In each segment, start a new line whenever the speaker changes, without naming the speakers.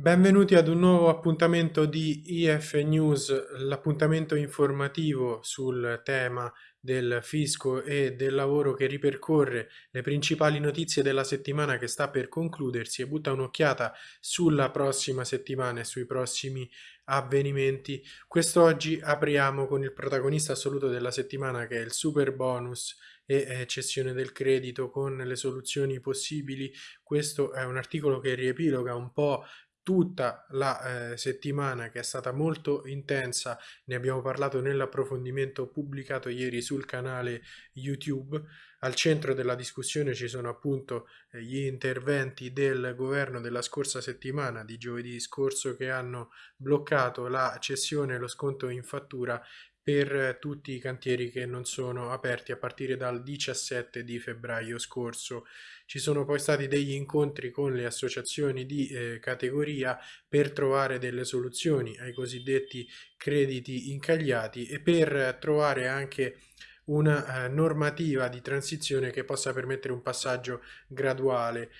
Benvenuti ad un nuovo appuntamento di IF News, l'appuntamento informativo sul tema del fisco e del lavoro che ripercorre le principali notizie della settimana che sta per concludersi e butta un'occhiata sulla prossima settimana e sui prossimi avvenimenti. Quest'oggi apriamo con il protagonista assoluto della settimana che è il super bonus e eh, cessione del credito con le soluzioni possibili. Questo è un articolo che riepiloga un po' tutta la eh, settimana che è stata molto intensa, ne abbiamo parlato nell'approfondimento pubblicato ieri sul canale YouTube. Al centro della discussione ci sono appunto eh, gli interventi del governo della scorsa settimana, di giovedì scorso, che hanno bloccato la cessione e lo sconto in fattura per tutti i cantieri che non sono aperti a partire dal 17 di febbraio scorso. Ci sono poi stati degli incontri con le associazioni di eh, categoria per trovare delle soluzioni ai cosiddetti crediti incagliati e per trovare anche una eh, normativa di transizione che possa permettere un passaggio graduale.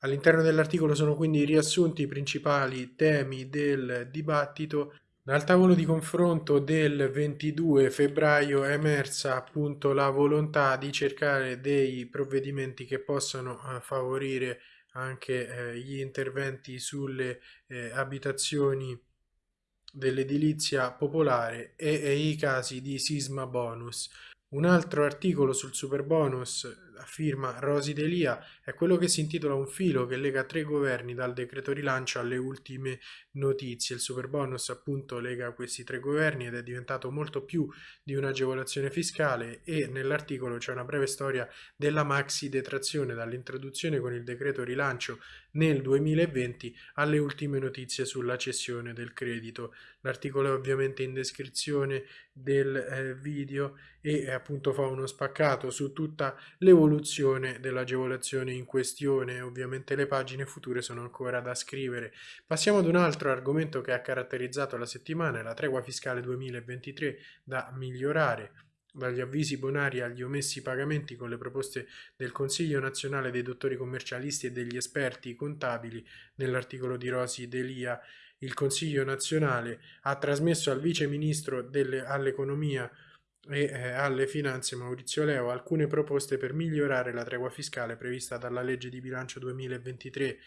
All'interno dell'articolo sono quindi riassunti i principali temi del dibattito dal tavolo di confronto del 22 febbraio è emersa appunto la volontà di cercare dei provvedimenti che possano eh, favorire anche eh, gli interventi sulle eh, abitazioni dell'edilizia popolare e, i casi di sisma bonus. Un altro articolo sul super bonus firma Rosi Delia è quello che si intitola Un filo che lega tre governi dal decreto rilancio alle ultime notizie. Il super bonus appunto lega questi tre governi ed è diventato molto più di un'agevolazione fiscale e nell'articolo c'è una breve storia della maxi detrazione dall'introduzione con il decreto rilancio nel 2020 alle ultime notizie sulla cessione del credito. L'articolo è ovviamente in descrizione del eh, video e appunto fa uno spaccato su tutta l'evoluzione dell'agevolazione in questione. Ovviamente le pagine future sono ancora da scrivere. Passiamo ad un altro argomento che ha caratterizzato la settimana, la tregua fiscale 2023 da migliorare dagli avvisi bonari agli omessi pagamenti con le proposte del Consiglio nazionale dei dottori commercialisti e degli esperti contabili nell'articolo di Rosi Delia il Consiglio nazionale ha trasmesso al vice ministro all'economia e eh, alle finanze Maurizio Leo alcune proposte per migliorare la tregua fiscale prevista dalla legge di bilancio 2023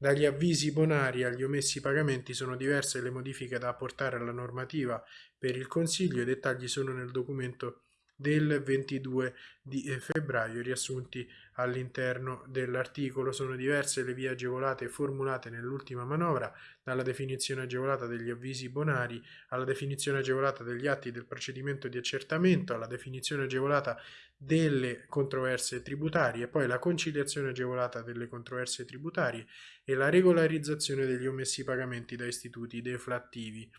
dagli avvisi bonari agli omessi pagamenti sono diverse le modifiche da apportare alla normativa. Per il Consiglio, i dettagli sono nel documento del 22 di eh, febbraio riassunti all'interno dell'articolo. Sono diverse le vie agevolate formulate nell'ultima manovra, dalla definizione agevolata degli avvisi bonari alla definizione agevolata degli atti del procedimento di accertamento, alla definizione agevolata delle controversie tributarie, poi la conciliazione agevolata delle controversie tributarie e la regolarizzazione degli omessi pagamenti da istituti deflattivi.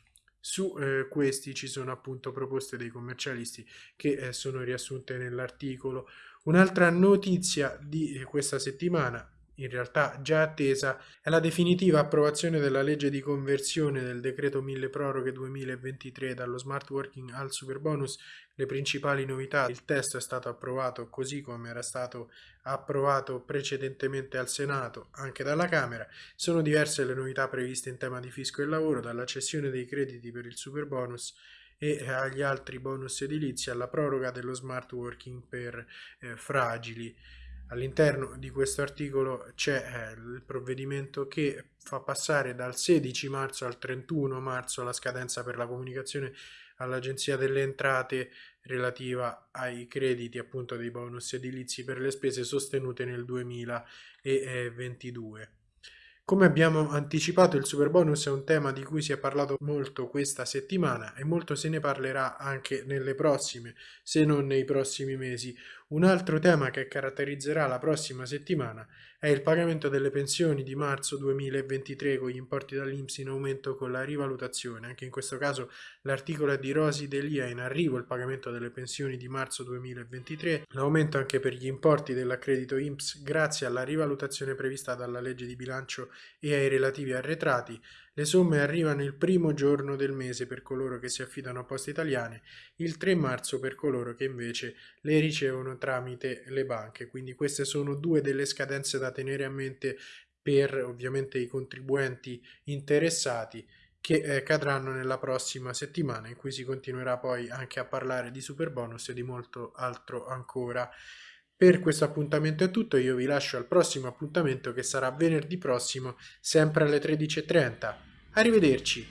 Su eh, questi ci sono appunto proposte dei commercialisti che eh, sono riassunte nell'articolo. Un'altra notizia di eh, questa settimana in realtà già attesa, è la definitiva approvazione della legge di conversione del decreto mille proroghe 2023 dallo smart working al super bonus. Le principali novità, il testo è stato approvato così come era stato approvato precedentemente al Senato, anche dalla Camera. Sono diverse le novità previste in tema di fisco e lavoro, dalla cessione dei crediti per il super bonus e agli altri bonus edilizi alla proroga dello smart working per eh, fragili. All'interno di questo articolo c'è eh, il provvedimento che fa passare dal 16 marzo al 31 marzo la scadenza per la comunicazione all'Agenzia delle Entrate relativa ai crediti appunto dei bonus edilizi per le spese sostenute nel 2022. Come abbiamo anticipato il super bonus è un tema di cui si è parlato molto questa settimana e molto se ne parlerà anche nelle prossime, se non nei prossimi mesi. Un altro tema che caratterizzerà la prossima settimana è il pagamento delle pensioni di marzo 2023 con gli importi dall'Inps in aumento con la rivalutazione. Anche in questo caso l'articolo è di Rosi Delia in arrivo il pagamento delle pensioni di marzo 2023, l'aumento anche per gli importi dell'accredito INPS grazie alla rivalutazione prevista dalla legge di bilancio e ai relativi arretrati, le somme arrivano il primo giorno del mese per coloro che si affidano a poste italiane, il 3 marzo per coloro che invece le ricevono tramite le banche. Quindi queste sono due delle scadenze da tenere a mente per ovviamente i contribuenti interessati che eh, cadranno nella prossima settimana in cui si continuerà poi anche a parlare di super bonus e di molto altro ancora. Per questo appuntamento è tutto, io vi lascio al prossimo appuntamento che sarà venerdì prossimo, sempre alle 13.30. Arrivederci!